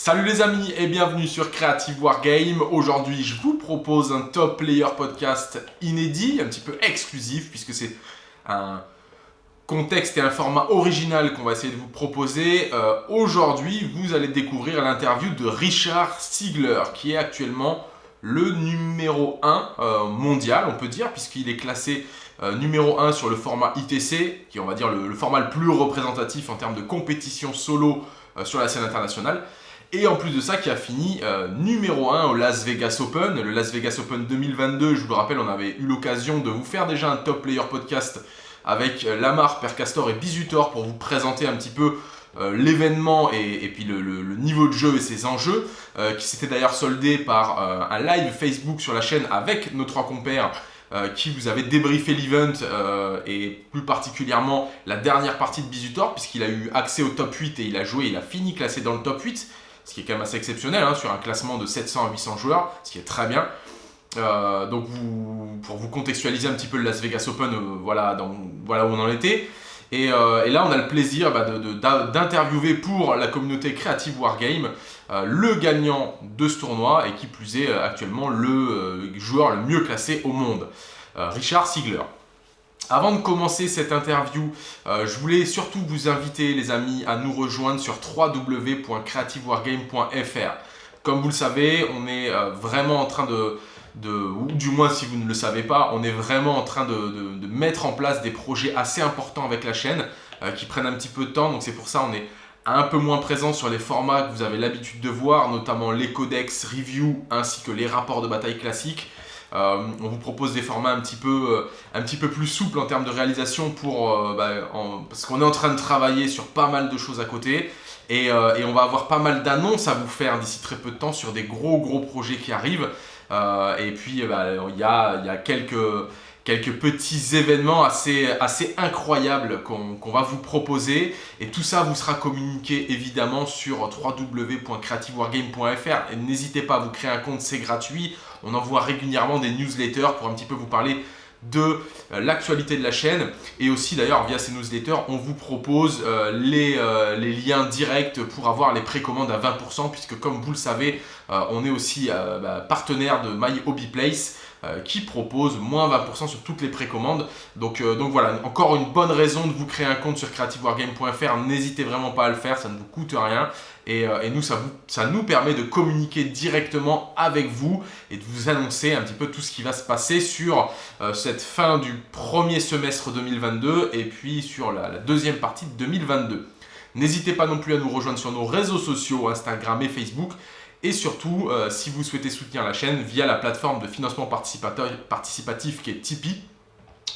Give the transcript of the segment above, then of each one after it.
Salut les amis et bienvenue sur Creative Wargame. Aujourd'hui, je vous propose un top player podcast inédit, un petit peu exclusif puisque c'est un contexte et un format original qu'on va essayer de vous proposer. Euh, aujourd'hui, vous allez découvrir l'interview de Richard Siegler qui est actuellement le numéro 1 euh, mondial, on peut dire, puisqu'il est classé euh, numéro 1 sur le format ITC, qui est on va dire le, format le plus représentatif en termes de compétition solo sur la scène internationale. Et en plus de ça, qui a fini euh, numéro 1 au Las Vegas Open. Le Las Vegas Open 2022, je vous le rappelle, on avait eu l'occasion de vous faire déjà un top player podcast avec euh, Lamar, Percastor et Bizutor pour vous présenter un petit peu euh, l'événement et, puis le, niveau de jeu et ses enjeux, qui s'était d'ailleurs soldé par un live Facebook sur la chaîne avec nos trois compères qui vous avait débriefé l'event et plus particulièrement la dernière partie de Bizutor puisqu'il a eu accès au top 8 et il a joué, il a fini classé dans le top 8 ce qui est quand même assez exceptionnel hein, sur un classement de 700 à 800 joueurs, ce qui est très bien. Euh, donc pour vous contextualiser un petit peu le Las Vegas Open, euh, voilà, où on en était. Et, euh, là, on a le plaisir bah, d'interviewer pour la communauté Creative Wargame le gagnant de ce tournoi et qui plus est actuellement le joueur le mieux classé au monde, Richard Siegler. Avant de commencer cette interview, euh, je voulais surtout vous inviter les amis à nous rejoindre sur www.creativewargame.fr. Comme vous le savez, on est euh, vraiment en train de, ou du moins si vous ne le savez pas, on est vraiment en train de, mettre en place des projets assez importants avec la chaîne euh, qui prennent un petit peu de temps. Donc c'est pour ça on est un peu moins présent sur les formats que vous avez l'habitude de voir, notamment les codex review ainsi que les rapports de bataille classiques. Euh, on vous propose des formats un petit peu, euh, un petit peu plus souples en termes de réalisation pour, euh, bah, parce qu'on est en train de travailler sur pas mal de choses à côté. Et, on va avoir pas mal d'annonces à vous faire d'ici très peu de temps sur des gros gros projets qui arrivent. et puis bah, il y, a, quelques, quelques petits événements assez, assez incroyables qu'on va vous proposer. Et tout ça vous sera communiqué évidemment sur www.creativewargame.fr. N'hésitez pas à vous créer un compte, c'est gratuit. On envoie régulièrement des newsletters pour un petit peu vous parler de euh, l'actualité de la chaîne. Et aussi d'ailleurs via ces newsletters on vous propose euh, euh, les, liens directs pour avoir les précommandes à 20% puisque comme vous le savez on est aussi bah, partenaire de My Hobby Place qui propose moins 20% sur toutes les précommandes. Donc, donc voilà, encore une bonne raison de vous créer un compte sur creativewargame.fr. N'hésitez vraiment pas à le faire, ça ne vous coûte rien. Euh, et, nous, ça, nous permet de communiquer directement avec vous et de vous annoncer un petit peu tout ce qui va se passer sur euh, cette fin du premier semestre 2022 et puis sur la, deuxième partie de 2022. N'hésitez pas non plus à nous rejoindre sur nos réseaux sociaux, Instagram et Facebook. Et surtout, euh, si vous souhaitez soutenir la chaîne via la plateforme de financement participatif qui est Tipeee,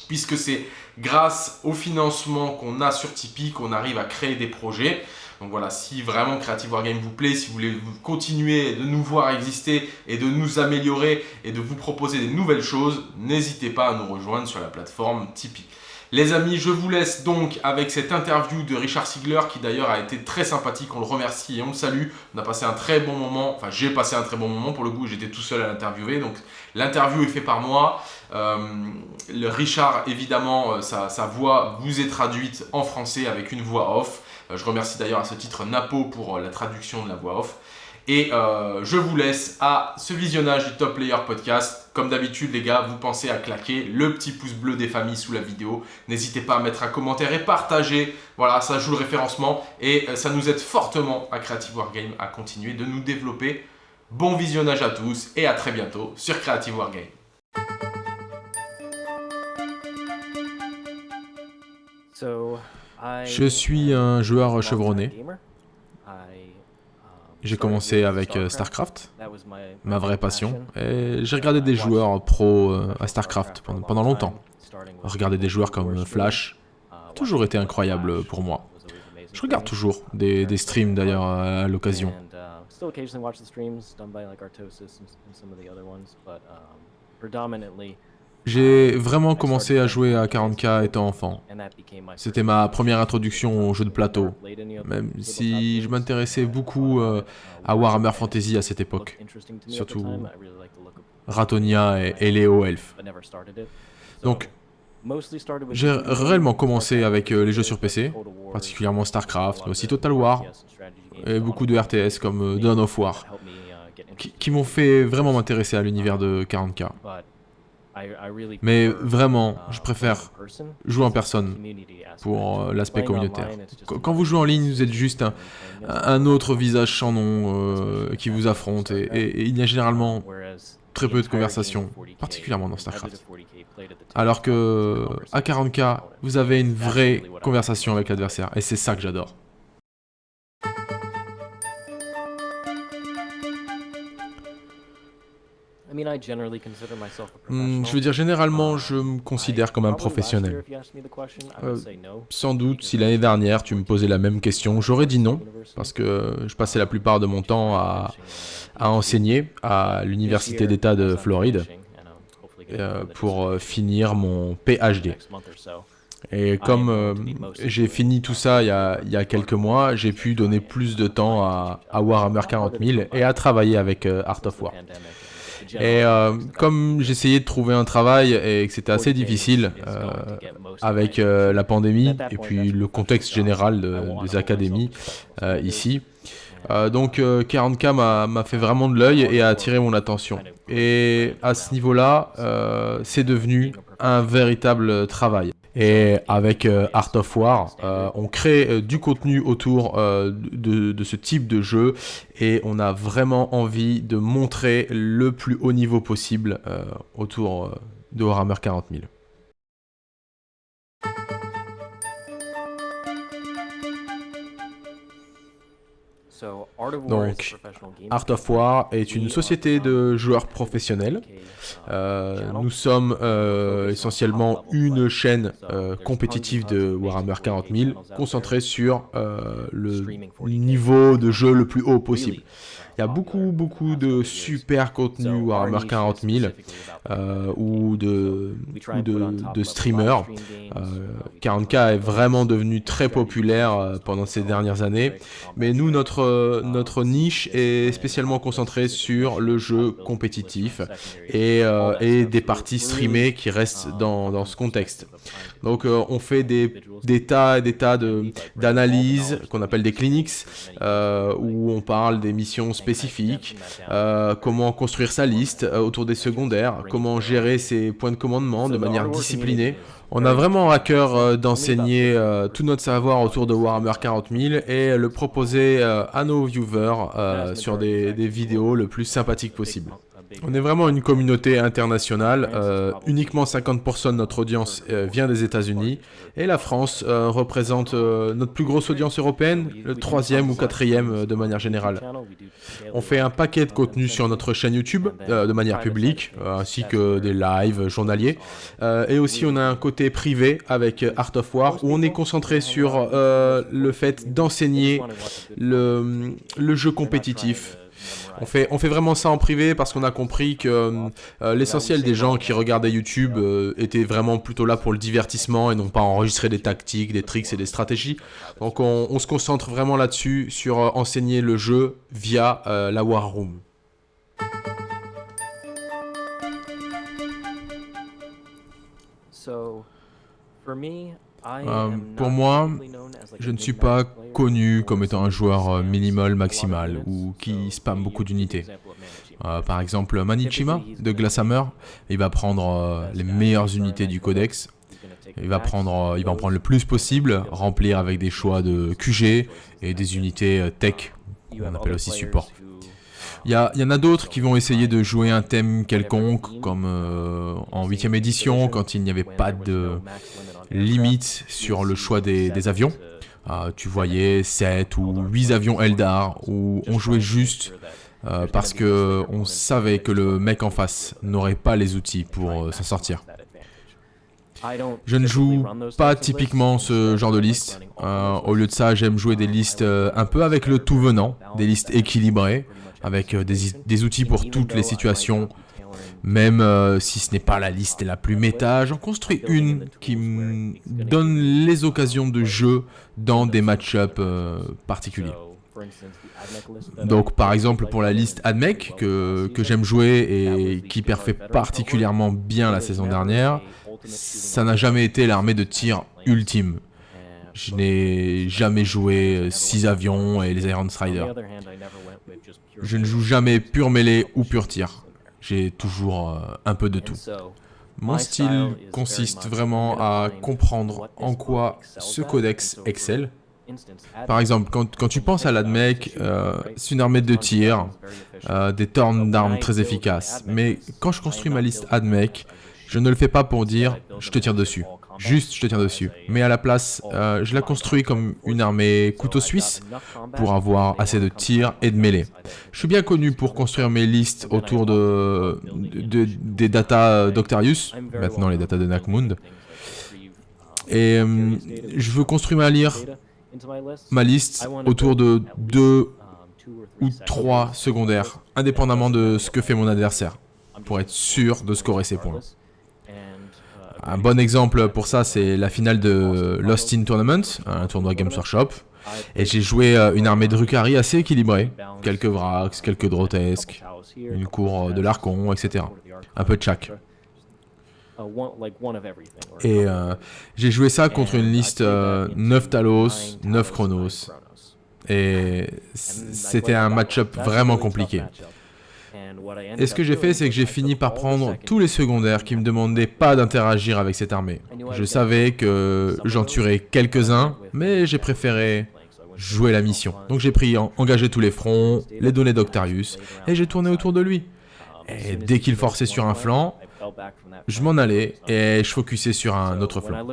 puisque c'est grâce au financement qu'on a sur Tipeee qu'on arrive à créer des projets. Donc voilà, si vraiment Creative Wargame vous plaît, si vous voulez continuer de nous voir exister et de nous améliorer et de vous proposer des nouvelles choses, n'hésitez pas à nous rejoindre sur la plateforme Tipeee. Les amis, je vous laisse donc avec cette interview de Richard Sigler qui d'ailleurs a été très sympathique. On le remercie et on le salue. On a passé un très bon moment. Enfin, j'ai passé un très bon moment pour le coup. J'étais tout seul à l'interviewer. Donc, l'interview est faite par moi. Euh, le Richard, évidemment, euh, sa, voix vous est traduite en français avec une voix off. Euh, je remercie d'ailleurs à ce titre Napo pour la traduction de la voix off. Et je vous laisse à ce visionnage du Top Player Podcast. Comme d'habitude les gars, vous pensez à claquer le petit pouce bleu des familles sous la vidéo. N'hésitez pas à mettre un commentaire et partager. Voilà, ça joue le référencement et ça nous aide fortement à Creative Wargame à continuer de nous développer. Bon visionnage à tous et à très bientôt sur Creative Wargame. Je suis un joueur chevronné. J'ai commencé avec euh, StarCraft, ma vraie passion, et j'ai regardé des joueurs pro euh, à StarCraft pendant, longtemps. Regarder des joueurs comme Flash, toujours été incroyable pour moi. Je regarde toujours des, des streams d'ailleurs à l'occasion. J'ai vraiment commencé à jouer à 40k étant enfant. C'était ma première introduction au jeu de plateau, même si je m'intéressais beaucoup euh, à Warhammer Fantasy à cette époque, surtout Ratonia et, Léo Elf. Donc, J'ai réellement commencé avec les jeux sur PC, particulièrement StarCraft, mais aussi Total War, et beaucoup de RTS comme Dawn of War, qui, m'ont fait vraiment m'intéresser à l'univers de 40K. Mais vraiment, je préfère jouer en personne pour l'aspect communautaire. Quand vous jouez en ligne, vous êtes juste un, autre visage sans nom qui vous affronte. et il y a généralement très peu de conversations, particulièrement dans StarCraft. Alors que à 40k, vous avez une vraie conversation avec l'adversaire, et c'est ça que j'adore. Hmm, je veux dire, généralement, je me considère comme un professionnel. Euh, sans doute, si l'année dernière, tu me posais la même question, j'aurais dit non, parce que je passais la plupart de mon temps à, à enseigner à l'Université d'État de Floride euh, pour euh, finir mon PhD. Et comme euh, j'ai fini tout ça il y, a, il y a quelques mois, j'ai pu donner plus de temps à, à Warhammer 40 000 et à travailler avec Art of War. Et comme j'essayais de trouver un travail et que c'était assez difficile avec la pandémie et puis le contexte général des académies ici, euh, donc 40K euh, m'a fait vraiment de l'œil et a attiré mon attention. Et à ce niveau-là, euh, c'est devenu un véritable travail. Et avec Art of War, on crée du contenu autour de, de, ce type de jeu et on a vraiment envie de montrer le plus haut niveau possible autour de Warhammer 40 000. Donc, Art of War est une société de joueurs professionnels. Euh, nous sommes euh, essentiellement une chaîne euh, compétitive de Warhammer 40 000 concentrée sur le niveau de jeu le plus haut possible. Il y a beaucoup, beaucoup de super contenu Warhammer 40 000 euh, ou, de, de, streamers. 40K euh, est vraiment devenu très populaire euh, pendant ces dernières années. Mais nous, notre, notre niche est spécialement concentrée sur le jeu compétitif et, et des parties streamées qui restent dans, dans ce contexte. Donc on fait des, des tas et des tas d'analyses qu'on appelle des clinics où on parle des missions spécifiques, euh, comment construire sa liste euh, autour des secondaires, comment gérer ses points de commandement de manière disciplinée. On a vraiment à cœur euh, d'enseigner tout notre savoir autour de Warhammer 40 000 et le proposer à nos viewers sur des, des vidéos le plus sympathiques possible. On est vraiment une communauté internationale. Euh, uniquement 50% de notre audience euh, vient des États-Unis. Et la France euh, représente notre plus grosse audience européenne, le troisième ou quatrième de manière générale. On fait un paquet de contenu sur notre chaîne YouTube de manière publique, ainsi que des lives journaliers. et aussi, on a un côté privé avec Art of War, où on est concentré sur le fait d'enseigner le, le jeu compétitif on fait, on fait vraiment ça en privé parce qu'on a compris que euh, euh, l'essentiel des gens qui regardaient YouTube euh, étaient vraiment plutôt là pour le divertissement et non pas enregistrer des tactiques, des tricks et des stratégies. Donc on, se concentre vraiment là-dessus, sur enseigner le jeu via la War Room. pour moi, je ne suis pas connu comme étant un joueur euh, minimal maximal ou qui spam beaucoup d'unités. Euh, par exemple, Manichima de Glasshammer, il va prendre euh, les meilleures unités du codex. Il va, prendre, il va en prendre le plus possible, remplir avec des choix de QG et des unités tech, qu'on appelle aussi support. Il y, y, en a d'autres qui vont essayer de jouer un thème quelconque, comme en 8ème édition, quand il n'y avait pas de limite sur le choix des avions. Ah, tu voyais 7 ou 8 avions Eldar où on jouait juste euh, parce que on savait que le mec en face n'aurait pas les outils pour euh, s'en sortir. Je ne joue pas typiquement ce genre de liste. Euh, au lieu de ça, j'aime jouer des listes un peu avec le tout venant, des listes équilibrées, avec des outils pour toutes les situations, même euh, si ce n'est pas la liste la plus méta, j'en construis une qui me donne les occasions de jeu dans des match-ups euh, particuliers. Donc par exemple pour la liste AdMech que, j'aime jouer et qui perfait particulièrement bien la saison dernière, ça n'a jamais été l'armée de tir ultime. Je n'ai jamais joué 6 avions et les Iron Strider. Je ne joue jamais pur mêlée ou pur tir. J'ai toujours euh, un peu de tout. Mon style consiste vraiment à comprendre en quoi ce codex excelle. Par exemple, quand, tu penses à l'ADMEC, euh, c'est une armée de tir, euh, des tornes d'armes très efficaces. Mais quand je construis ma liste ADMEC, je ne le fais pas pour dire « je te tire dessus ». Juste, je te tiens dessus. Mais à la place, euh, je la construis comme une armée couteau suisse pour avoir assez de tirs et de mêlée. Je suis bien connu pour construire mes listes autour de, des datas d'Octarius, maintenant les datas de Nakmund. Et euh, je veux construire ma, ma liste autour de deux ou trois secondaires, indépendamment de ce que fait mon adversaire, pour être sûr de scorer ses points. Un bon exemple pour ça, c'est la finale de Lost in Tournament, un tournoi Games Workshop. Et j'ai joué euh, une armée de Rukari assez équilibrée. Quelques Vrax, quelques Drotesques, une cour de l'Archon, etc. Un peu de chaque. Et euh, j'ai joué ça contre une liste 9 euh, Talos, 9 Chronos. Et c'était un match-up vraiment compliqué. Et ce que j'ai fait, c'est que j'ai fini par prendre tous les secondaires qui me demandaient pas d'interagir avec cette armée. Je savais que j'en tuerais quelques-uns, mais j'ai préféré jouer la mission. Donc j'ai pris engager tous les fronts, les données d'Octarius, et j'ai tourné autour de lui. Et dès qu'il forçait sur un flanc, je m'en allais et je focusais sur un autre flanc.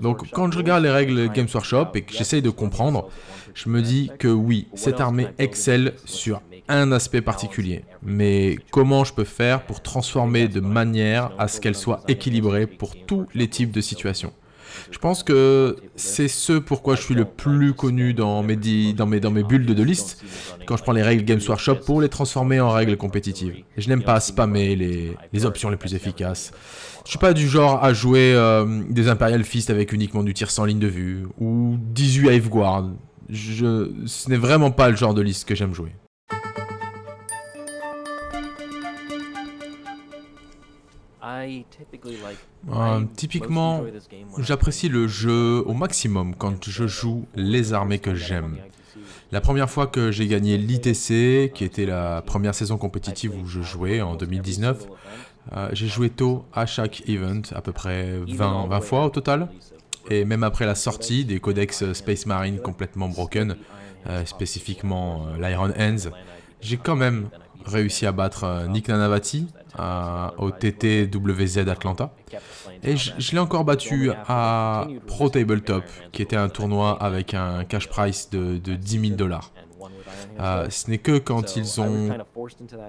Donc quand je regarde les règles Games Workshop et que j'essaye de comprendre, je me dis que oui, cette armée excelle sur un aspect particulier. Mais comment je peux faire pour transformer de manière à ce qu'elle soit équilibrée pour tous les types de situations? Je pense que c'est ce pourquoi je suis le plus connu dans mes, dans mes, dans mes bulles de liste, quand je prends les règles Games Workshop pour les transformer en règles compétitives. Je n'aime pas spammer les, les, options les plus efficaces. Je suis pas du genre à jouer euh, des Imperial Fist avec uniquement du tir sans ligne de vue, ou 18 Hive Guard. Je, ce n'est vraiment pas le genre de liste que j'aime jouer. Euh, typiquement, j'apprécie le jeu au maximum quand je joue les armées que j'aime. La première fois que j'ai gagné l'ITC, qui était la première saison compétitive où je jouais en 2019, euh, j'ai joué tôt à chaque event, à peu près 20, 20 fois au total. Et même après la sortie des codex Space Marine complètement broken, euh, spécifiquement l'Iron Hands, j'ai quand même réussi à battre Nick Nanavati, au TTWZ Atlanta. Et je, l'ai encore battu à Pro Tabletop, qui était un tournoi avec un cash price de, de 10 000 dollars. Euh, ce n'est que quand ils ont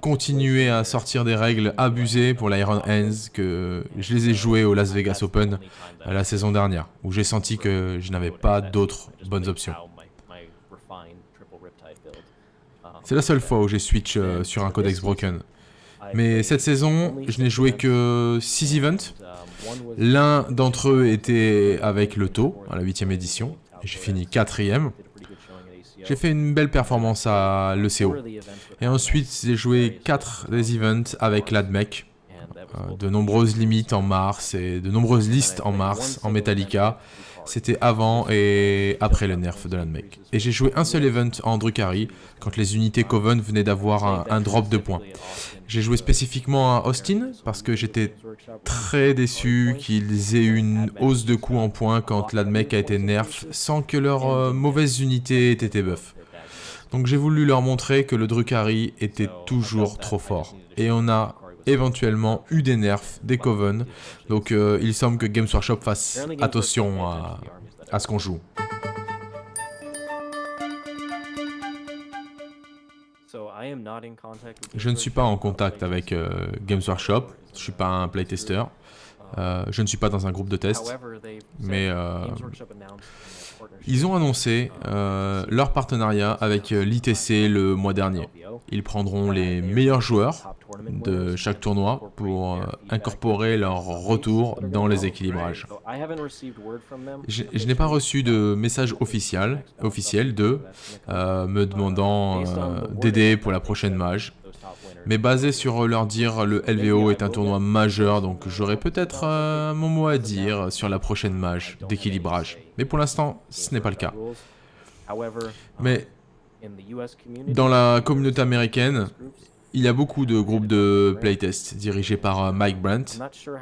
continué à sortir des règles abusées pour l'Iron Hands que je les ai joués au Las Vegas Open la saison dernière, où j'ai senti que je n'avais pas d'autres bonnes options. C'est la seule fois où j'ai switch euh, sur un codex broken. Mais cette saison, je n'ai joué que 6 events. L'un d'entre eux était avec le taux, à la 8ème édition. J'ai fini 4ème. J'ai fait une belle performance à l'ECO. Et ensuite, j'ai joué 4 des events avec l'ADMEC. Euh, de nombreuses limites en mars et de nombreuses listes en mars en Metallica. C'était avant et après le nerf de l'ADMEC. Et j'ai joué un seul event en Drukhari, quand les unités Coven venaient d'avoir un, drop de points. J'ai joué spécifiquement à Austin, parce que j'étais très déçu qu'ils aient une hausse de coût en points quand l'ADMEC a été nerf, sans que leurs euh, mauvaises unités aient été buff. Donc j'ai voulu leur montrer que le Drukhari était toujours trop fort. Et on a éventuellement eu des nerfs, des coven. Donc euh, il semble que Games Workshop fasse attention à, ce qu'on joue. Je ne suis pas en contact avec euh, Games Workshop, je suis pas un playtester. Euh, je ne suis pas dans un groupe de test, mais euh, ils ont annoncé euh, leur partenariat avec l'ITC le mois dernier. Ils prendront les meilleurs joueurs de chaque tournoi pour incorporer leur retour dans les équilibrages. Je, n'ai pas reçu de message officiel, officiel de me demandant d'aider pour la prochaine mage. Mais basé sur leur dire, le LVO est un tournoi majeur, donc j'aurai peut-être euh, mon mot à dire sur la prochaine mage d'équilibrage. Mais pour l'instant, ce n'est pas le cas. Mais dans la communauté américaine, il y a beaucoup de groupes de playtest dirigés par euh, Mike Brandt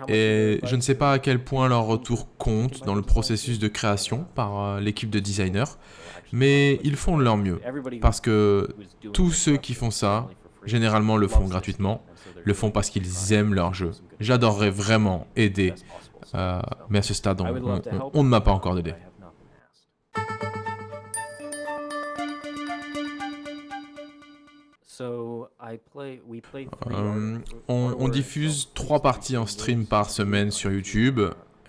et je ne sais pas à quel point leur retour compte dans le processus de création par euh, l'équipe de designers, mais ils font de leur mieux parce que tous ceux qui font ça généralement le font gratuitement, le font parce qu'ils aiment leur jeu. J'adorerais vraiment aider, euh, mais à ce stade, on, ne m'a pas encore aidé. Euh, on, diffuse trois parties en stream par semaine sur YouTube.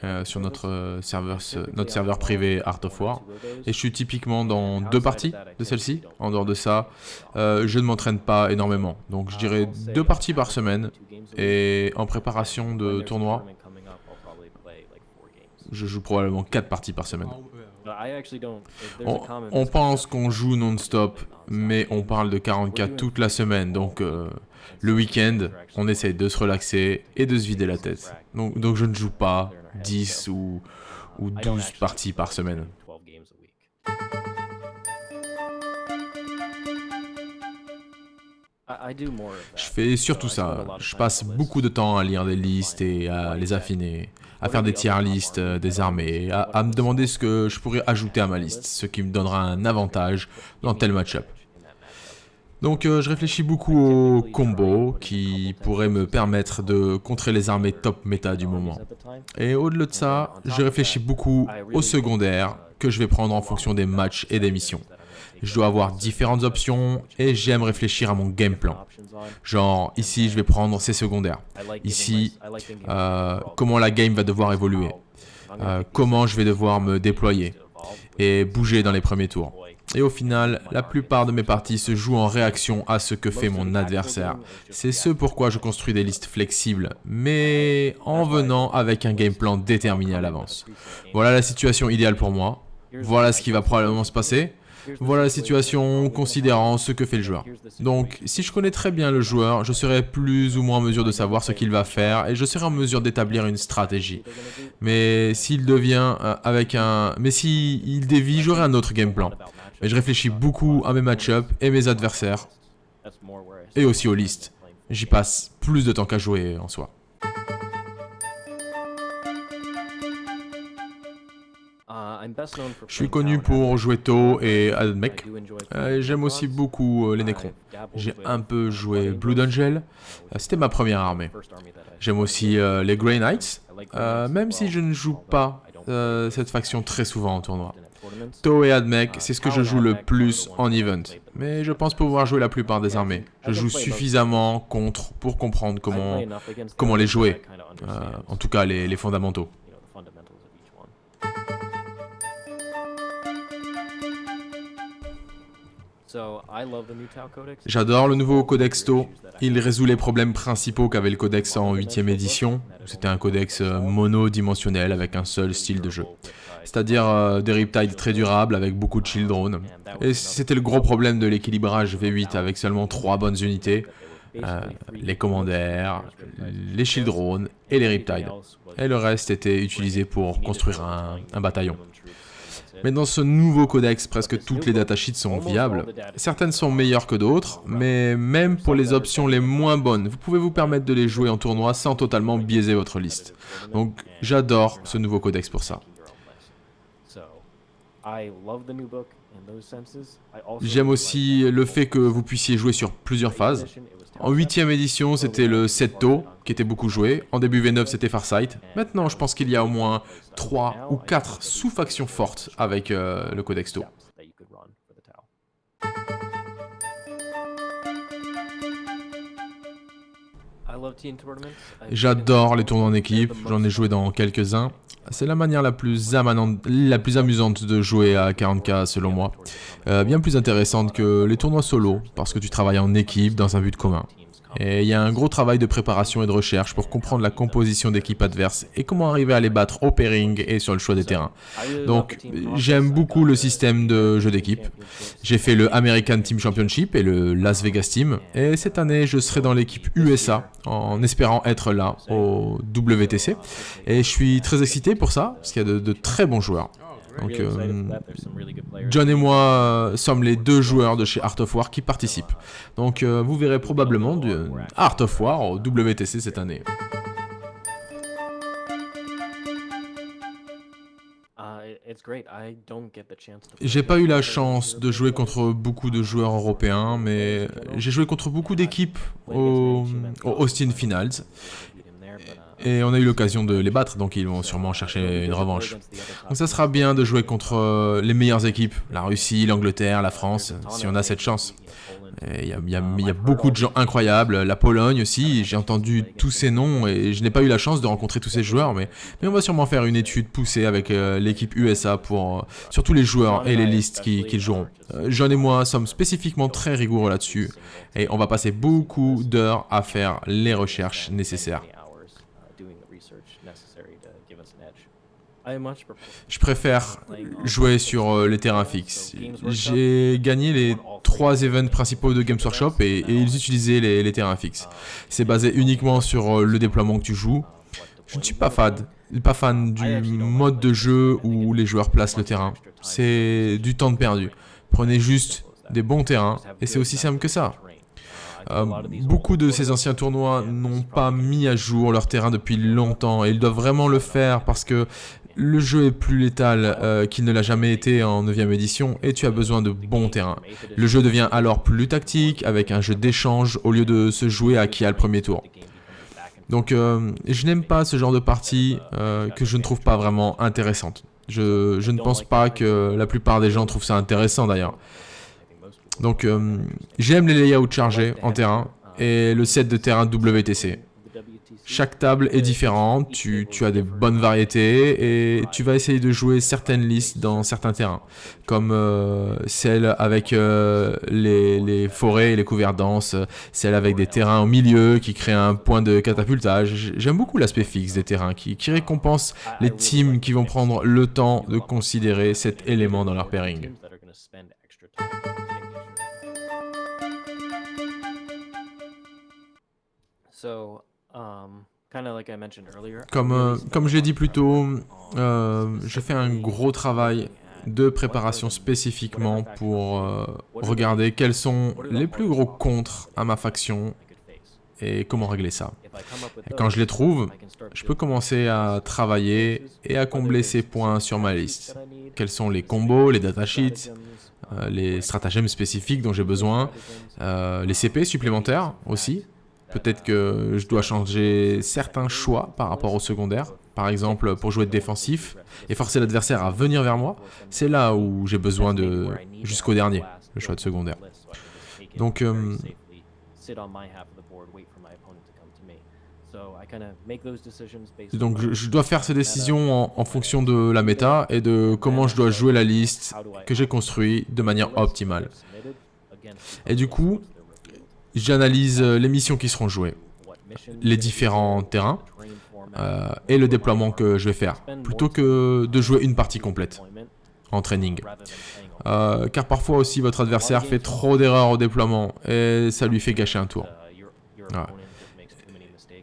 Euh, sur notre serveur, notre serveur privé Art of War. Et je suis typiquement dans deux parties de celle-ci. En dehors de ça, euh, je ne m'entraîne pas énormément. Donc je dirais deux parties par semaine. Et en préparation de tournoi, je joue probablement quatre parties par semaine. On, pense qu'on joue non-stop, mais on parle de 44 toute la semaine, donc euh, le week-end, on essaye de se relaxer et de se vider la tête. Donc, donc je ne joue pas 10 ou, ou 12 parties par semaine. Je fais surtout ça. Je passe beaucoup de temps à lire des listes et à les affiner, à faire des tiers listes des armées, à, à me demander ce que je pourrais ajouter à ma liste, ce qui me donnera un avantage dans tel match-up. Donc euh, je réfléchis beaucoup aux combos qui pourraient me permettre de contrer les armées top méta du moment. Et au-delà de ça, je réfléchis beaucoup aux secondaires que je vais prendre en fonction des matchs et des missions. Je dois avoir différentes options et j'aime réfléchir à mon game plan. Genre, ici, je vais prendre ces secondaires. Ici, euh, comment la game va devoir évoluer. Euh, comment je vais devoir me déployer et bouger dans les premiers tours. Et au final, la plupart de mes parties se jouent en réaction à ce que fait mon adversaire. C'est ce pourquoi je construis des listes flexibles, mais en venant avec un game plan déterminé à l'avance. Voilà la situation idéale pour moi. Voilà ce qui va probablement se passer. Voilà la situation considérant ce que fait le joueur. Donc, si je connais très bien le joueur, je serai plus ou moins en mesure de savoir ce qu'il va faire et je serai en mesure d'établir une stratégie. Mais s'il devient euh, avec un... Mais s'il dévie, j'aurai un autre game plan. Mais je réfléchis beaucoup à mes match-ups et mes adversaires. Et aussi aux listes. J'y passe plus de temps qu'à jouer en soi. Je suis connu pour jouer tôt et Admech. Euh, j'aime aussi beaucoup euh, les Necrons. J'ai un peu joué Blood Angel. Euh, c'était ma première armée. J'aime aussi les Grey Knights, même si je ne joue pas cette faction très souvent en tournoi. To et Admech, c'est ce que je joue le plus en event. Mais je pense pouvoir jouer la plupart des armées. Je joue suffisamment contre pour comprendre comment, comment les jouer. En tout cas, les, les fondamentaux. J'adore le nouveau Codex To. Il résout les problèmes principaux qu'avait le Codex en 8ème édition. C'était un codex euh, monodimensionnel avec un seul style de jeu c'est-à-dire euh, des Riptides très durables avec beaucoup de shield drones. Et c'était le gros problème de l'équilibrage V8 avec seulement trois bonnes unités, euh, les commandaires, les shield drones et les Riptides. Et le reste était utilisé pour construire un, un bataillon. Mais dans ce nouveau codex, presque toutes les datasheets sont viables. Certaines sont meilleures que d'autres, mais même pour les options les moins bonnes, vous pouvez vous permettre de les jouer en tournoi sans totalement biaiser votre liste. Donc j'adore ce nouveau codex pour ça. J'aime aussi le fait que vous puissiez jouer sur plusieurs phases. En 8ème édition, c'était le Setto, qui était beaucoup joué. En début V9, c'était Farsight. Maintenant, je pense qu'il y a au moins 3 ou 4 sous-factions fortes avec euh, le Codex To. J'adore les tournois en équipe, j'en ai joué dans quelques-uns. C'est la manière la plus, la plus amusante de jouer à 40k selon moi. Euh, bien plus intéressante que les tournois solo, parce que tu travailles en équipe dans un but commun. Et il y a un gros travail de préparation et de recherche pour comprendre la composition d'équipe adverse et comment arriver à les battre au pairing et sur le choix des terrains. Donc j'aime beaucoup le système de jeu d'équipe. J'ai fait le American Team Championship et le Las Vegas Team. Et cette année je serai dans l'équipe USA en espérant être là au WTC. Et je suis très excité pour ça parce qu'il y a de très bons joueurs. Donc, euh, John et moi euh, sommes les deux joueurs de chez Art of War qui participent. Donc, euh, vous verrez probablement du Art of War au WTC cette année. J'ai pas eu la chance de jouer contre beaucoup de joueurs européens, mais j'ai joué contre beaucoup d'équipes au, au Austin Finals. Et on a eu l'occasion de les battre, donc ils vont sûrement chercher une revanche. Donc ça sera bien de jouer contre euh, les meilleures équipes, la Russie, l'Angleterre, la France, si on a cette chance. Il y, a beaucoup de gens incroyables, la Pologne aussi, j'ai entendu tous ces noms et je n'ai pas eu la chance de rencontrer tous ces joueurs, mais, on va sûrement faire une étude poussée avec euh, l'équipe USA pour, euh, sur tous les joueurs et les listes qu'ils qui joueront. John et moi sommes spécifiquement très rigoureux là-dessus et on va passer beaucoup d'heures à faire les recherches nécessaires. Je préfère jouer sur euh, les terrains fixes. J'ai gagné les trois events principaux de Games Workshop et, ils utilisaient les, terrains fixes. C'est basé uniquement sur euh, le déploiement que tu joues. Je ne suis pas fan, pas fan du mode de jeu où les joueurs placent le terrain. C'est du temps de perdu. Prenez juste des bons terrains et c'est aussi simple que ça. Euh, beaucoup de ces anciens tournois n'ont pas mis à jour leur terrain depuis longtemps et ils doivent vraiment le faire parce que le jeu est plus létal euh, qu'il ne l'a jamais été en 9ème édition et tu as besoin de bons terrains. Le jeu devient alors plus tactique avec un jeu d'échange au lieu de se jouer à qui a le premier tour. Donc euh, je n'aime pas ce genre de partie que je ne trouve pas vraiment intéressante. Je, je, ne pense pas que la plupart des gens trouvent ça intéressant d'ailleurs. Donc euh, j'aime les layouts chargés en terrain et le set de terrain WTC. Chaque table est différente, tu, as des bonnes variétés et tu vas essayer de jouer certaines listes dans certains terrains, comme euh, celle avec euh, les, forêts et les couverts denses, celle avec des terrains au milieu qui créent un point de catapultage. J'aime beaucoup l'aspect fixe des terrains qui, qui récompense les teams qui vont prendre le temps de considérer cet élément dans leur pairing. Um, comme, euh, comme j'ai dit plus tôt, euh, j'ai fait un gros travail de préparation spécifiquement pour euh, regarder quels sont les plus gros contres à ma faction et comment régler ça. Quand je les trouve, je peux commencer à travailler et à combler ces points sur ma liste. Quels sont les combos, les datasheets, les stratagèmes spécifiques dont j'ai besoin, les CP supplémentaires aussi, Peut-être que je dois changer certains choix par rapport au secondaire. Par exemple, pour jouer défensif et forcer l'adversaire à venir vers moi, c'est là où j'ai besoin de, jusqu'au dernier, le choix de secondaire. Donc, euh, donc je, dois faire ces décisions en, fonction de la méta et de comment je dois jouer la liste que j'ai construite de manière optimale. Et du coup, J'analyse euh, les missions qui seront jouées, les différents terrains euh, et le déploiement que je vais faire, plutôt que de jouer une partie complète en training. Euh, car parfois aussi votre adversaire fait trop d'erreurs au déploiement et ça lui fait gâcher un tour.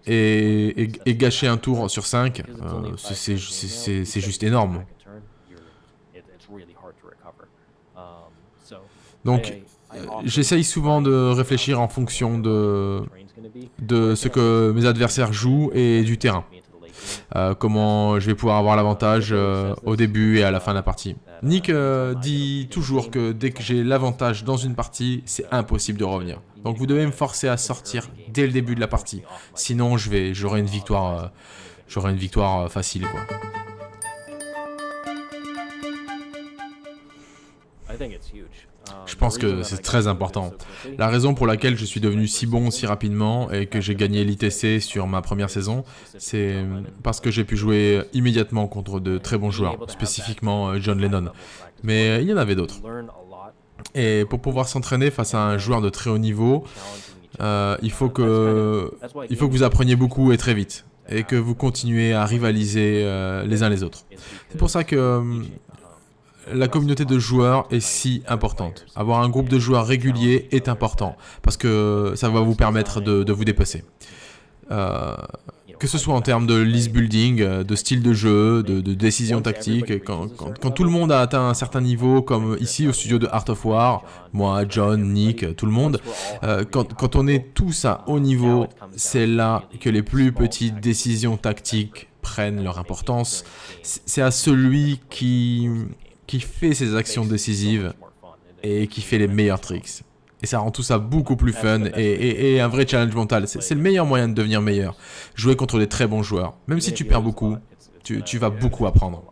Et, gâcher un tour sur 5, c'est juste énorme. Donc J'essaye souvent de réfléchir en fonction de, de ce que mes adversaires jouent et du terrain. Euh, comment je vais pouvoir avoir l'avantage euh, au début et à la fin de la partie. Nick euh, dit toujours que dès que j'ai l'avantage dans une partie, c'est impossible de revenir. Donc vous devez me forcer à sortir dès le début de la partie. Sinon, je vais, j'aurai une victoire, j'aurai une victoire facile, quoi. Je pense que c'est très important. La raison pour laquelle je suis devenu si bon si rapidement et que j'ai gagné l'ITC sur ma première saison, c'est parce que j'ai pu jouer immédiatement contre de très bons joueurs, spécifiquement euh, John Lennon. Mais il y en avait d'autres. Et pour pouvoir s'entraîner face à un joueur de très haut niveau, euh, il, faut que, il faut que vous appreniez beaucoup et très vite. Et que vous continuez à rivaliser euh, les uns les autres. C'est pour ça que la communauté de joueurs est si importante. Avoir un groupe de joueurs régulier est important parce que ça va vous permettre de, vous dépasser. Euh, que ce soit en termes de list building, euh, de style de jeu, de, décision tactique, quand, tout le monde a atteint un certain niveau, comme ici au studio de Art of War, moi, John, Nick, tout le monde, euh, quand on est tous à haut niveau, c'est là que les plus petites décisions tactiques prennent leur importance. C'est à celui qui, qui fait ses actions décisives et qui fait les meilleurs tricks. Et ça rend tout ça beaucoup plus fun et, un vrai challenge mental. C'est le meilleur moyen de devenir meilleur. Jouer contre des très bons joueurs. Même si tu perds beaucoup, tu, vas beaucoup apprendre.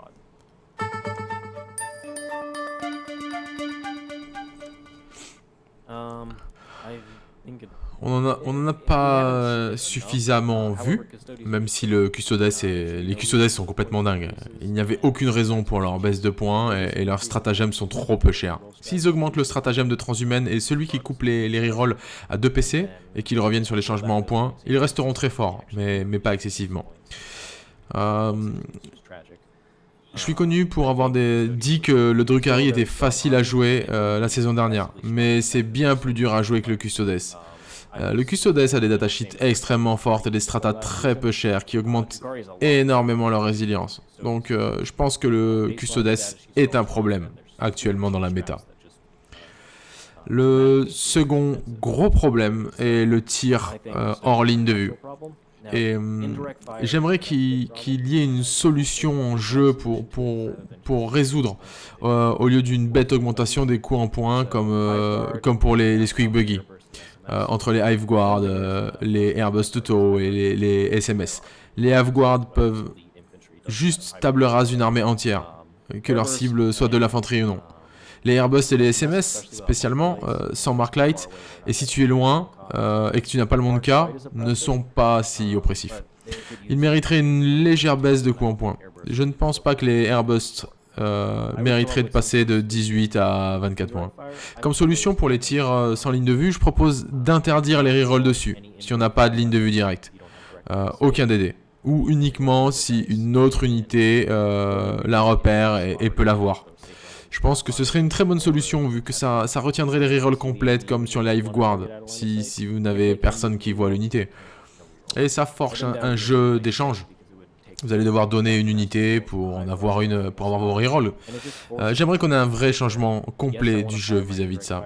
On n'en a, pas euh, suffisamment vu, même si le custodes les custodes sont complètement dingues. Il n'y avait aucune raison pour leur baisse de points et, leurs stratagèmes sont trop peu chers. S'ils augmentent le stratagème de transhumaine et celui qui coupe les, rerolls à 2 PC et qu'ils reviennent sur les changements en points, ils resteront très forts, mais, pas excessivement. Euh, je suis connu pour avoir dit que le Drukhari était facile à jouer euh, la saison dernière, mais c'est bien plus dur à jouer que le Custodes. Euh, le Custodes a des datasheets extrêmement fortes et des stratas très peu chers qui augmentent énormément leur résilience. Donc euh, je pense que le Custodes est un problème actuellement dans la méta. Le second gros problème est le tir euh, hors ligne de vue. Et j'aimerais qu'il y ait une solution en jeu pour, résoudre, au lieu d'une bête augmentation des coûts en points comme, comme pour les, les Squeak Buggy. Euh, entre les Hive Guard, euh, les Airbus Toto et les, SMS. Les Hive Guard peuvent juste table rase une armée entière, que leur cible soit de l'infanterie ou non. Les Airbus et les SMS, spécialement, euh, sans Mark Light, et si tu es loin et que tu n'as pas le monde K, ne sont pas si oppressifs. Ils mériteraient une légère baisse de coût en points. Je ne pense pas que les Airbus euh, mériterait de passer de 18 à 24 points. Comme solution pour les tirs euh, sans ligne de vue, je propose d'interdire les rerolls dessus, si on n'a pas de ligne de vue directe. Euh, aucun DD. Ou uniquement si une autre unité la repère et, peut la voir. Je pense que ce serait une très bonne solution vu que ça, ça retiendrait les rerolls complètes comme sur Live Guard, si, si vous n'avez personne qui voit l'unité. Et ça forge un jeu d'échange. Vous allez devoir donner une unité pour en avoir une pour avoir vos rerolls. Euh, j'aimerais qu'on ait un vrai changement complet du jeu vis-à-vis de ça.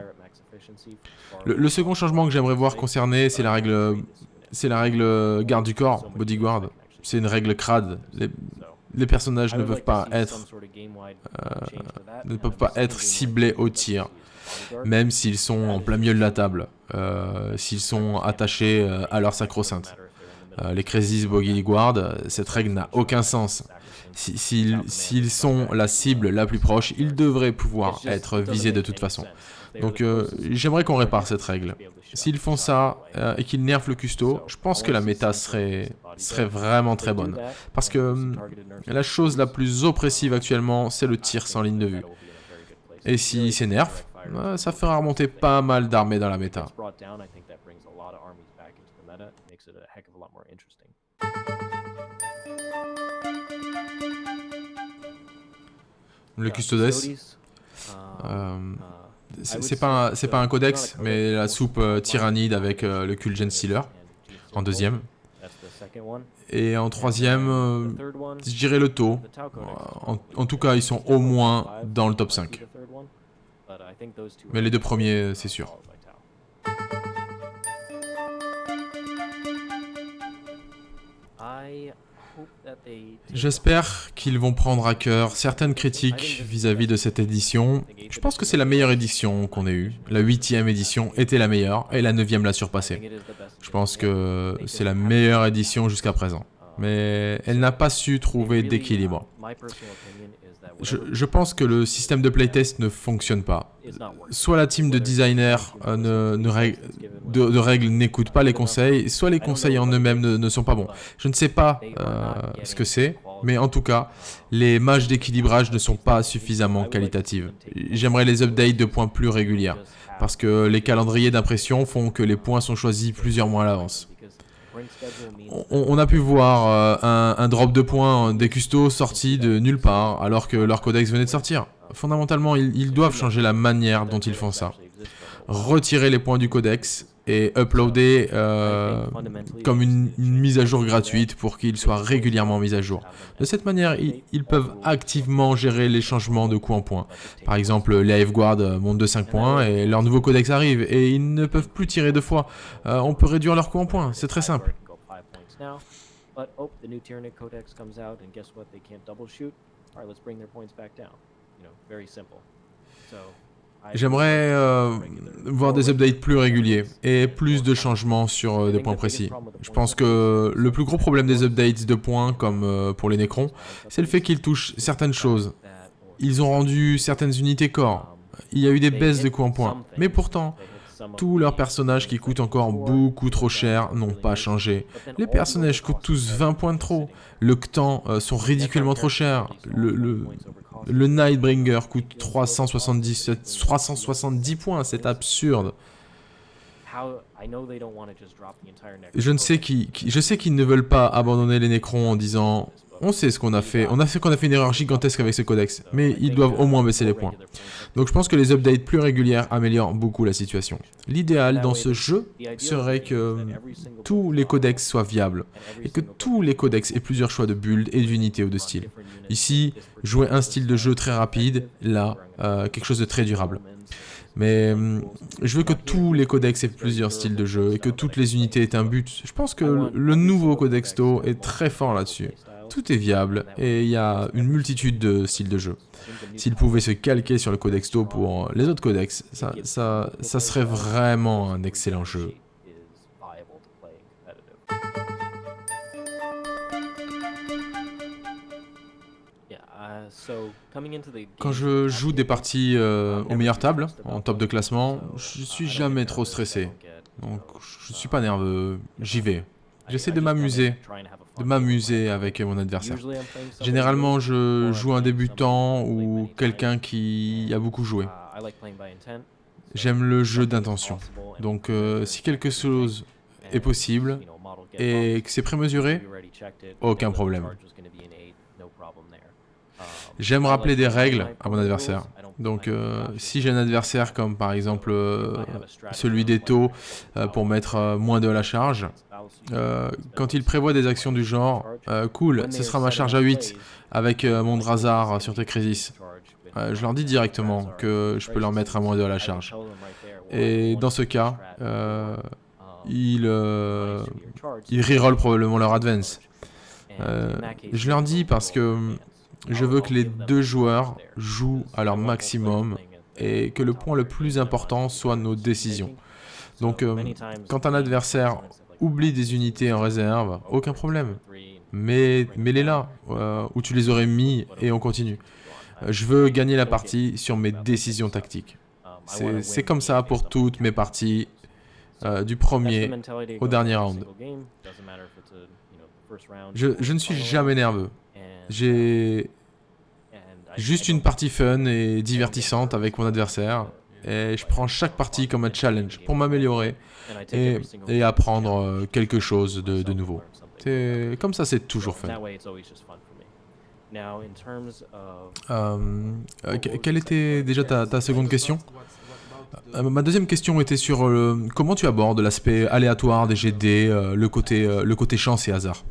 Le, second changement que j'aimerais voir concerné, c'est la règle c'est la règle garde du corps, bodyguard. C'est une règle crade. Les, personnages ne peuvent pas être euh, ne peuvent pas être ciblés au tir, même s'ils sont en plein milieu de la table, euh, s'ils sont attachés à leur sacro-sainte. Euh, les Crazy Boggy Guard, cette règle n'a aucun sens. S'ils sont la cible la plus proche, ils devraient pouvoir être visés de toute façon. Donc euh, j'aimerais qu'on répare cette règle. S'ils font ça euh, et qu'ils nerfent le custo, je pense que la méta serait, serait vraiment très bonne. Parce que la chose la plus oppressive actuellement, c'est le tir sans ligne de vue. Et si c'est nerf, ça fera remonter pas mal d'armées dans la méta. Le custodes, euh, c'est pas, un, pas un codex, mais la soupe euh, tyrannide avec euh, le Kulgen Sealer en deuxième. Et en troisième, je dirais le taux. En, tout cas, ils sont au moins dans le top 5. Mais les deux premiers, c'est sûr. J'espère qu'ils vont prendre à cœur certaines critiques vis-à-vis de cette édition. Je pense que c'est la meilleure édition qu'on ait eue. La huitième édition était la meilleure et la neuvième l'a surpassée. Je pense que c'est la meilleure édition jusqu'à présent. mais elle n'a pas su trouver d'équilibre. Je, pense que le système de playtest ne fonctionne pas. Soit la team de designers euh, ne, de, règles n'écoute pas les conseils, soit les conseils en eux-mêmes ne, sont pas bons. Je ne sais pas euh, ce que c'est, mais en tout cas, les matchs d'équilibrage ne sont pas suffisamment qualitatives. J'aimerais les updates de points plus régulières, parce que les calendriers d'impression font que les points sont choisis plusieurs mois à l'avance. On, a pu voir euh, un, drop de points des custos sortis de nulle part, alors que leur codex venait de sortir. Fondamentalement, ils doivent changer la manière dont ils font ça. Retirer les points du codex et uploader euh, comme une, mise à jour gratuite pour qu'ils soient régulièrement mis à jour. De cette manière, ils, peuvent activement gérer les changements de coûts en points. Par exemple, les Guard montent de 5 points et leur nouveau codex arrive et ils ne peuvent plus tirer deux fois. Euh, on peut réduire leur coût en points, c'est très simple. J'aimerais euh, voir des updates plus réguliers et plus de changements sur euh, des points précis. Je pense que le plus gros problème des updates de points, comme euh, pour les Necrons, c'est le fait qu'ils touchent certaines choses. Ils ont rendu certaines unités corps. Il y a eu des baisses de coûts en points. Mais pourtant, tous leurs personnages qui coûtent encore beaucoup trop cher n'ont pas changé. Les personnages coûtent tous 20 points de trop. Le Ctan sont ridiculement trop chers. Le, le, le Nightbringer coûte 370, 370 points, c'est absurde. Je ne sais qui, je sais qu'ils ne veulent pas abandonner les Necrons en disant on sait ce qu'on a fait, on a fait qu'on a fait une erreur gigantesque avec ce codex, mais ils doivent au moins baisser les points. Donc je pense que les updates plus régulières améliorent beaucoup la situation. L'idéal dans ce jeu serait que tous les codex soient viables, et que tous les codex aient plusieurs choix de build et d'unités ou de style. Ici, jouer un style de jeu très rapide, là, euh, quelque chose de très durable. Mais hum, je veux que tous les codex aient plusieurs styles de jeu et que toutes les unités aient un but. Je pense que le nouveau Codexto est très fort là-dessus. Tout est viable et il y a une multitude de styles de jeu. S'il pouvait se calquer sur le Codexto pour les autres codex, ça, ça, ça serait vraiment un excellent jeu. Quand je joue des parties euh, aux meilleures tables, en top de classement, je suis jamais trop stressé. Donc je suis pas nerveux, j'y vais. J'essaie de m'amuser, de m'amuser avec mon adversaire. Généralement, je joue un débutant ou quelqu'un qui a beaucoup joué. J'aime le jeu d'intention. Donc euh, si quelque chose est possible et que c'est prémesuré, aucun problème. J'aime rappeler des règles à mon adversaire. Donc euh, si j'ai un adversaire comme par exemple euh, celui des taux euh, pour mettre moins de la charge, quand il prévoit des actions du genre « cool, ce sera ma charge à 8 avec mon Drazar sur Tekresis », je leur dis directement que je peux leur mettre à moins de la charge. Et dans ce cas, ils, ils reroll probablement leur advance. je leur dis parce que je veux que les deux joueurs jouent à leur maximum et que le point le plus important soit nos décisions. Donc, euh, quand un adversaire oublie des unités en réserve, aucun problème. Mais mets-les là, euh, où tu les aurais mis, et on continue. Euh, je veux gagner la partie sur mes décisions tactiques. C'est comme ça pour toutes mes parties, du premier au dernier round. je ne suis jamais nerveux. J'ai juste une partie fun et divertissante avec mon adversaire. Et je prends chaque partie comme un challenge pour m'améliorer et, apprendre euh, quelque chose de, nouveau. Comme ça, c'est toujours fun. Euh, quelle était déjà ta, seconde question? Euh, Ma deuxième question était sur comment tu abordes l'aspect aléatoire des GD, le, côté, le côté chance et hasard?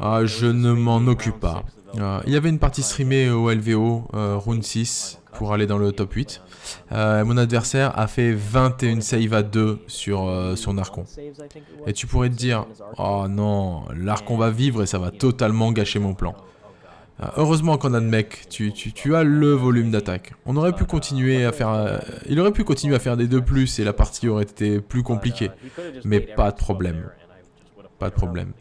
Ah, je ne m'en occupe pas. Ah, il y avait une partie streamée au LVO, euh, Rune 6, pour aller dans le top 8. Euh, mon adversaire a fait 21 saves à 2 sur euh, son Archon. Et tu pourrais te dire, oh non, l'Archon va vivre et ça va totalement gâcher mon plan. heureusement qu'on a de mec, tu, tu, as le volume d'attaque. On aurait pu continuer à faire... il aurait pu continuer à faire des 2+, et la partie aurait été plus compliquée. Mais pas de problème. Pas de problème.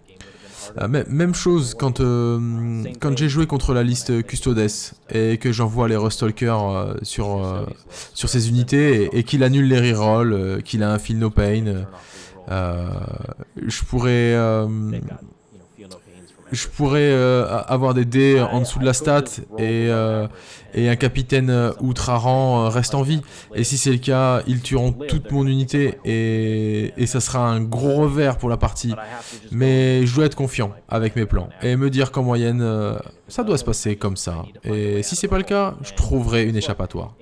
Même chose quand, quand j'ai joué contre la liste Custodes et que j'envoie les Rustalkers sur, sur ses unités et, qu'il annule les rerolls, qu'il a un feel no pain. je pourrais je pourrais euh, avoir des dés en dessous de la stat et, euh, et un capitaine euh, outre-rang reste en vie. Et si c'est le cas, ils tueront toute mon unité et, et ça sera un gros revers pour la partie. Mais je dois être confiant avec mes plans et me dire qu'en moyenne, ça doit se passer comme ça. Et si c'est pas le cas, je trouverai une échappatoire.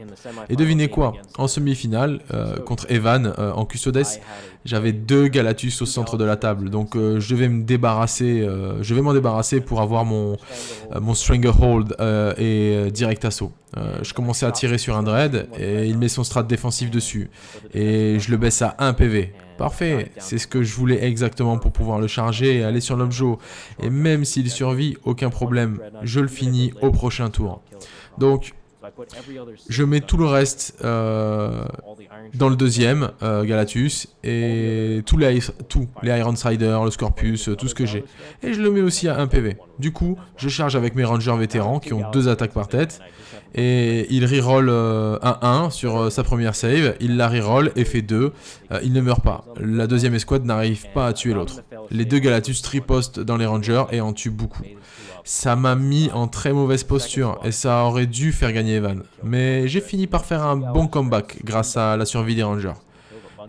Et devinez quoi? En semi-finale, contre Evan en Custodes, j'avais deux Galatus au centre de la table. Donc je devais me débarrasser, je vais m'en débarrasser pour avoir mon, mon Stranglehold et direct assaut. Euh, je commençais à tirer sur un dread et il met son strat défensif dessus. Et je le baisse à 1 PV. Parfait, c'est ce que je voulais exactement pour pouvoir le charger et aller sur l'objet. Et même s'il survit, aucun problème, je le finis au prochain tour. Donc, je mets tout le reste euh, dans le deuxième, euh, Galatus, et tous les, tout, les le Scorpius, tout ce que j'ai. Et je le mets aussi à 1 PV. Du coup, je charge avec mes Rangers vétérans qui ont deux attaques par tête, et il reroll euh, un 1 sur sa première save, il la reroll et fait 2, euh, il ne meurt pas. La deuxième escouade n'arrive pas à tuer l'autre. Les deux Galatus tripostent dans les Rangers et en tuent beaucoup. Ça m'a mis en très mauvaise posture et ça aurait dû faire gagner Evan. Mais j'ai fini par faire un bon comeback grâce à la survie des Rangers.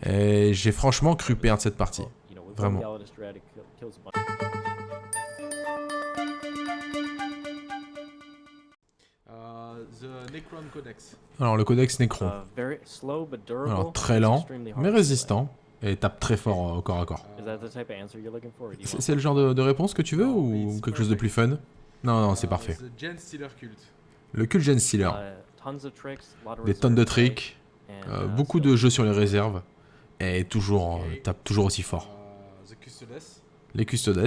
Et j'ai franchement cru perdre cette partie. Vraiment. Alors le codex Necron. Uh, Alors très lent, mais résistant, et tape très fort euh, au corps à corps. C'est le genre de, réponse que tu veux ou quelque chose de plus fun? Non, non, c'est uh, parfait. Le culte Gen Stealer. Uh, Des tonnes de tricks, euh, beaucoup de jeux sur les réserves, et toujours, euh, tape toujours aussi fort. Les Custodes.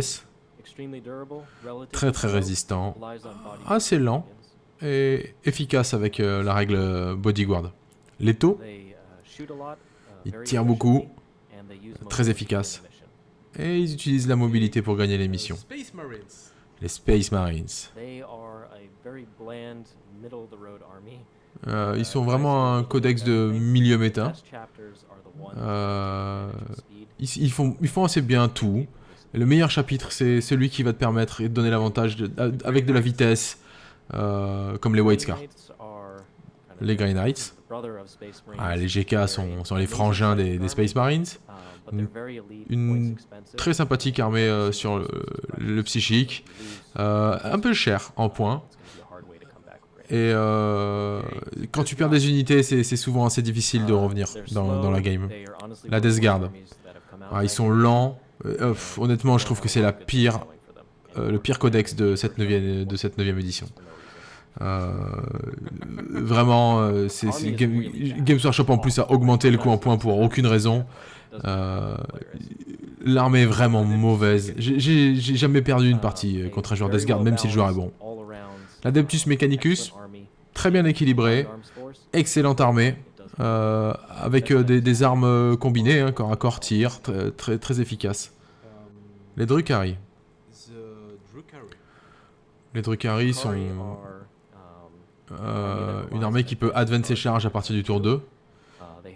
Très très résistant, assez lent, et efficace avec euh, la règle bodyguard. Les taux, ils tirent beaucoup, très efficace. Et ils utilisent la mobilité pour gagner les missions. Les Space Marines. Euh, ils sont vraiment un codex de milieu méta. Euh, ils, font, ils font assez bien tout. Le meilleur chapitre, c'est celui qui va te permettre de donner l'avantage avec de la vitesse, euh, comme les White Scars. Les Grey Knights. Ah, les GK sont, sont, les frangins des, Space Marines. Une, très sympathique armée euh, sur le, psychique. Euh, un peu cher en points. Et quand tu perds des unités, c'est souvent assez difficile de revenir dans, dans la game. La Death Guard. Ah, ils sont lents. honnêtement, je trouve que c'est la pire, le pire codex de cette 9 de cette 9 édition. Euh, vraiment, euh, c'est Game, Games Workshop en plus a augmenté le coût en points pour aucune raison. Euh, l'armée est vraiment mauvaise. J'ai jamais perdu une partie contre un joueur d'Asgard, même si le joueur est bon. L'Adeptus Mechanicus, très bien équilibré, excellente armée, avec des, armes combinées, hein, corps à corps, tir, très, très, très efficace. Les Drukhari. Les Drukhari sont euh, une armée qui peut advance ses charges à partir du tour 2.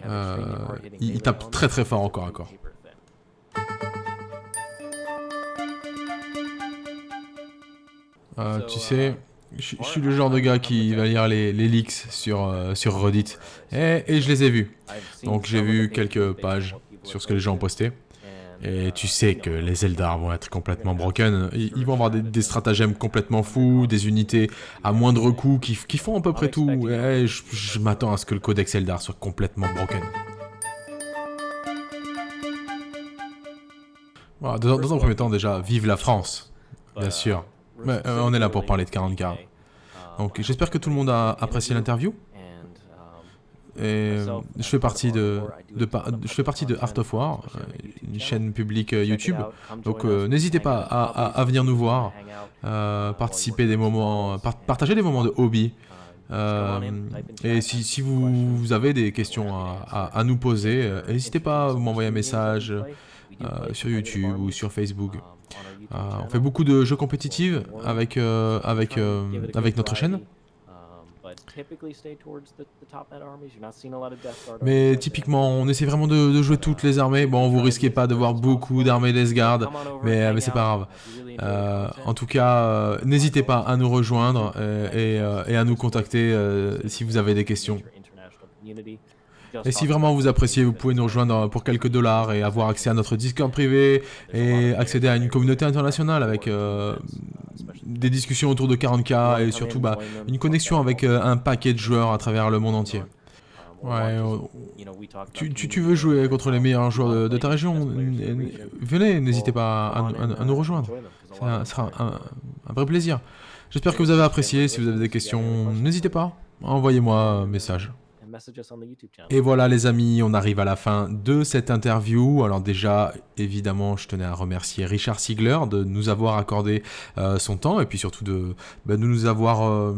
Euh, il, tape très très fort encore à corps. Euh, tu sais, je suis le genre de gars qui va lire les, leaks sur, sur Reddit. Et, et je les ai vus. Donc j'ai vu quelques pages sur ce que les gens ont posté. Et tu sais que les Eldar vont être complètement broken. Ils, vont avoir des, stratagèmes complètement fous, des unités à moindre coût qui, font à peu près tout. Je, m'attends à ce que le codex Eldar soit complètement broken. dans, un premier temps déjà, vive la France, bien sûr. Euh, on est là pour parler de 40K. Donc j'espère que tout le monde a apprécié l'interview. Et je fais partie de, de Art of War, une chaîne publique euh, YouTube. Donc euh, n'hésitez pas à, venir nous voir, euh, participer des moments, partager des moments de hobby. et si, vous, avez des questions à, nous poser, n'hésitez pas à m'envoyer un message sur YouTube ou sur Facebook. on fait beaucoup de jeux compétitifs avec notre chaîne. Mais typiquement, on essaie vraiment de, jouer toutes les armées. Bon, vous risquez pas de voir beaucoup d'armées Death Guard, mais, mais c'est pas grave. Euh, en tout cas, euh, n'hésitez pas à nous rejoindre euh, et, à nous contacter si vous avez des questions. Et si vraiment vous appréciez, vous pouvez nous rejoindre pour quelques dollars et avoir accès à notre Discord privé et accéder à une communauté internationale avec des discussions autour de 40k et surtout bah, une connexion avec euh, un paquet de joueurs à travers le monde entier. Ouais, tu, tu, veux jouer contre les meilleurs joueurs de, ta région Venez, n'hésitez pas à, nous rejoindre. Ça sera un, un vrai plaisir. J'espère que vous avez apprécié. Si vous avez des questions, n'hésitez pas. Envoyez-moi un message. Et voilà les amis, on arrive à la fin de cette interview. Alors déjà, évidemment, je tenais à remercier Richard Siegler de nous avoir accordé euh, son temps et puis surtout de, bah, nous avoir euh,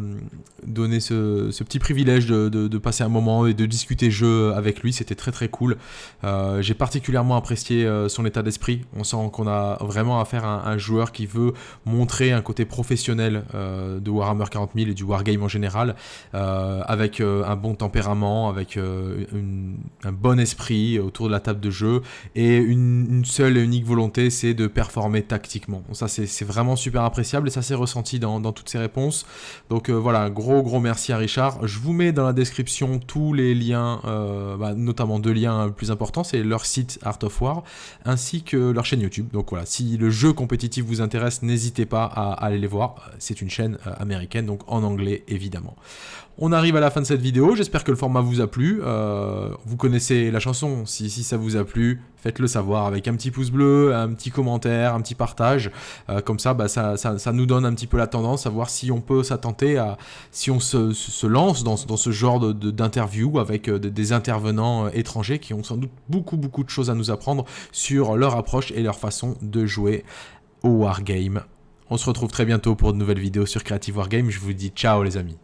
donné ce, petit privilège de, passer un moment et de discuter jeu avec lui. C'était très très cool. Euh, j'ai particulièrement apprécié son état d'esprit. On sent qu'on a vraiment affaire à un, joueur qui veut montrer un côté professionnel de Warhammer 40 000 et du Wargame en général, avec un bon tempérament, avec un bon esprit autour de la table de jeu et une seule et unique volonté, c'est de performer tactiquement. ça, c'est vraiment super appréciable et ça s'est ressenti dans, toutes ces réponses. Donc euh, voilà, gros gros merci à Richard. Je vous mets dans la description tous les liens, euh, bah, notamment deux liens plus importants, c'est leur site Art of War ainsi que leur chaîne YouTube. Donc voilà, si le jeu compétitif vous intéresse, n'hésitez pas à, aller les voir. C'est une chaîne euh, américaine, donc en anglais évidemment. On arrive à la fin de cette vidéo, j'espère que le format vous a plu. vous connaissez la chanson, si, ça vous a plu, faites-le savoir avec un petit pouce bleu, un petit commentaire, un petit partage. Euh, comme ça, bah, ça, nous donne un petit peu la tendance à voir si on peut s'attenter à, si on se, lance dans, ce genre d'interview avec euh, des intervenants euh, étrangers qui ont sans doute beaucoup beaucoup de choses à nous apprendre sur leur approche et leur façon de jouer au Wargame. On se retrouve très bientôt pour de nouvelles vidéos sur Creative Wargame. Je vous dis ciao les amis.